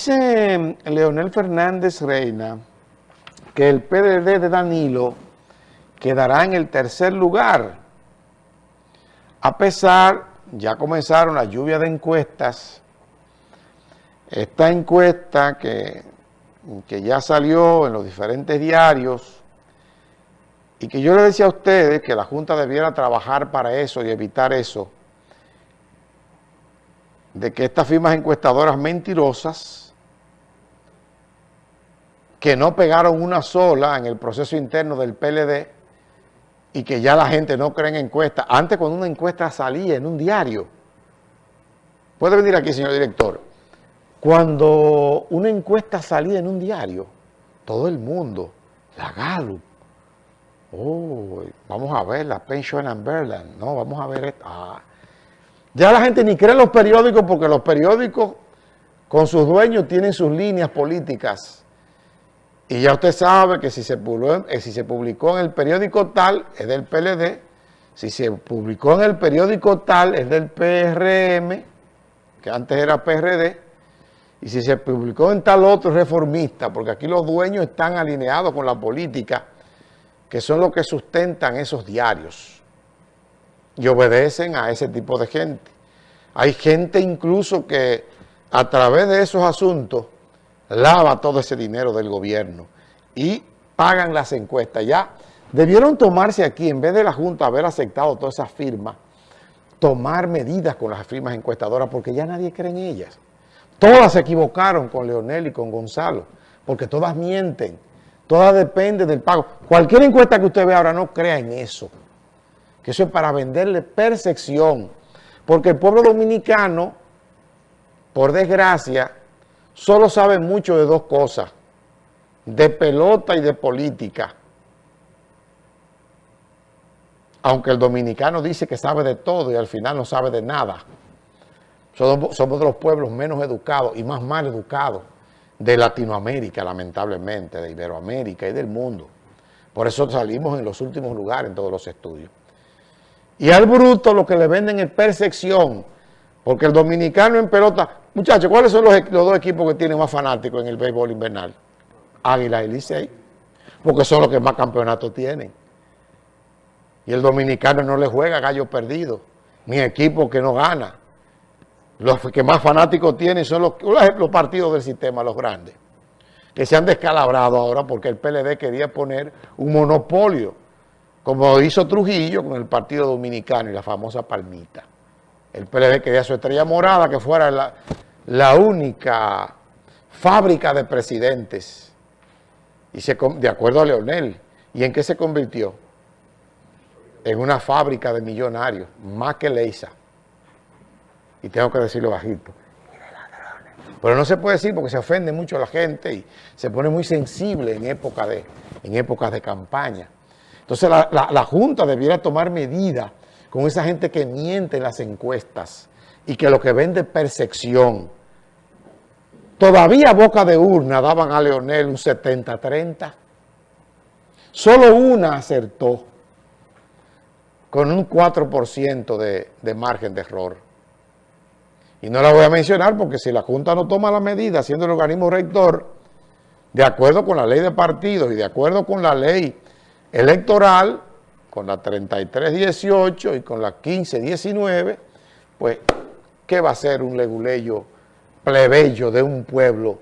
Dice Leonel Fernández Reina que el PDD de Danilo quedará en el tercer lugar. A pesar, ya comenzaron la lluvia de encuestas, esta encuesta que, que ya salió en los diferentes diarios y que yo le decía a ustedes que la Junta debiera trabajar para eso y evitar eso, de que estas firmas encuestadoras mentirosas que no pegaron una sola en el proceso interno del PLD y que ya la gente no cree en encuestas. Antes cuando una encuesta salía en un diario, puede venir aquí señor director, cuando una encuesta salía en un diario, todo el mundo, la Gallup, oh, vamos a ver la Pension and Berlin, no, vamos a ver esto. Ah. Ya la gente ni cree en los periódicos porque los periódicos con sus dueños tienen sus líneas políticas y ya usted sabe que si se, publicó, eh, en el periódico tal, es del PLD. Si se publicó en el periódico tal, es del PRM, que antes era PRD. Y si se publicó en tal otro, reformista, porque aquí los dueños están alineados con la política, que son los que sustentan esos diarios. Y obedecen a ese tipo de gente. Hay gente incluso que a través de esos asuntos lava todo ese dinero del gobierno y pagan las encuestas. Ya debieron tomarse aquí, en vez de la Junta haber aceptado todas esas firmas, tomar medidas con las firmas encuestadoras porque ya nadie cree en ellas. Todas se equivocaron con Leonel y con Gonzalo, porque todas mienten, todas dependen del pago. Cualquier encuesta que usted vea ahora no crea en eso, que eso es para venderle percepción, porque el pueblo dominicano, por desgracia, solo sabe mucho de dos cosas, de pelota y de política. Aunque el dominicano dice que sabe de todo y al final no sabe de nada. Somos, somos de los pueblos menos educados y más mal educados de Latinoamérica, lamentablemente, de Iberoamérica y del mundo. Por eso salimos en los últimos lugares en todos los estudios. Y al bruto lo que le venden es percepción, porque el dominicano en pelota Muchachos, ¿cuáles son los, dos equipos que tienen más fanáticos en el béisbol invernal? Águila y Licey, porque son los que más campeonatos tienen. Y el dominicano no le juega gallo perdido, ni equipo que no gana. Los que más fanáticos tienen son los, los partidos del sistema, los grandes, que se han descalabrado ahora porque el PLD quería poner un monopolio, como hizo Trujillo con el Partido Dominicano y la famosa Palmita. El PLD quería su estrella morada, que fuera la, la única fábrica de presidentes, y se, de acuerdo a Leonel, ¿y en qué se convirtió? En una fábrica de millonarios, más que Leisa. Y tengo que decirlo bajito. Pero no se puede decir porque se ofende mucho a la gente y se pone muy sensible en, época de, épocas de campaña. Entonces la, la Junta debiera tomar medidas con esa gente que miente en las encuestas y que lo que vende es percepción. Todavía boca de urna daban a Leonel un 70-30. Solo una acertó con un 4% de, de margen de error. Y no la voy a mencionar porque si la Junta no toma la medida siendo el organismo rector, de acuerdo con la ley de partidos y de acuerdo con la ley electoral, con la 3318 y con la 1519, pues, ¿qué va a ser un leguleyo plebeyo de un pueblo,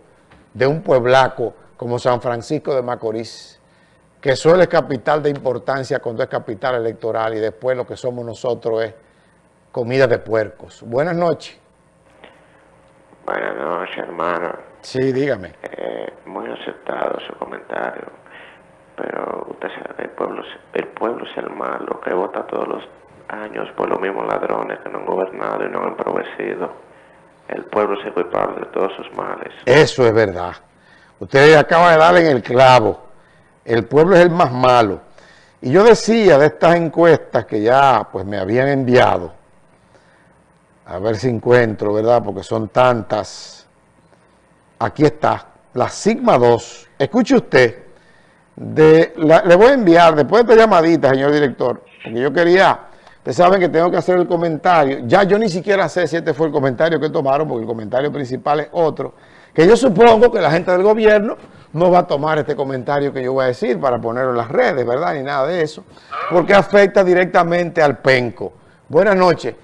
de un pueblaco como San Francisco de Macorís, que suele es capital de importancia cuando es capital electoral y después lo que somos nosotros es comida de puercos? Buenas noches. Buenas noches, hermano. Sí, dígame. Eh, muy aceptado su comentario pero usted sabe, el pueblo, el pueblo es el malo que vota todos los años por los mismos ladrones que no han gobernado y no han progresado. El pueblo es culpable de todos sus males. Eso es verdad. Usted acaba de darle en el clavo. El pueblo es el más malo. Y yo decía de estas encuestas que ya pues me habían enviado, a ver si encuentro, ¿verdad? Porque son tantas. Aquí está, la Sigma 2. Escuche usted le voy a enviar, después de esta llamadita, señor director, porque yo quería, ustedes saben que tengo que hacer el comentario, ya yo ni siquiera sé si este fue el comentario que tomaron, porque el comentario principal es otro, Que yo supongo que la gente del gobierno no va a tomar este comentario que yo voy a decir para ponerlo en las redes, ¿verdad? Ni nada de eso, porque afecta directamente al penco. Buenas noches.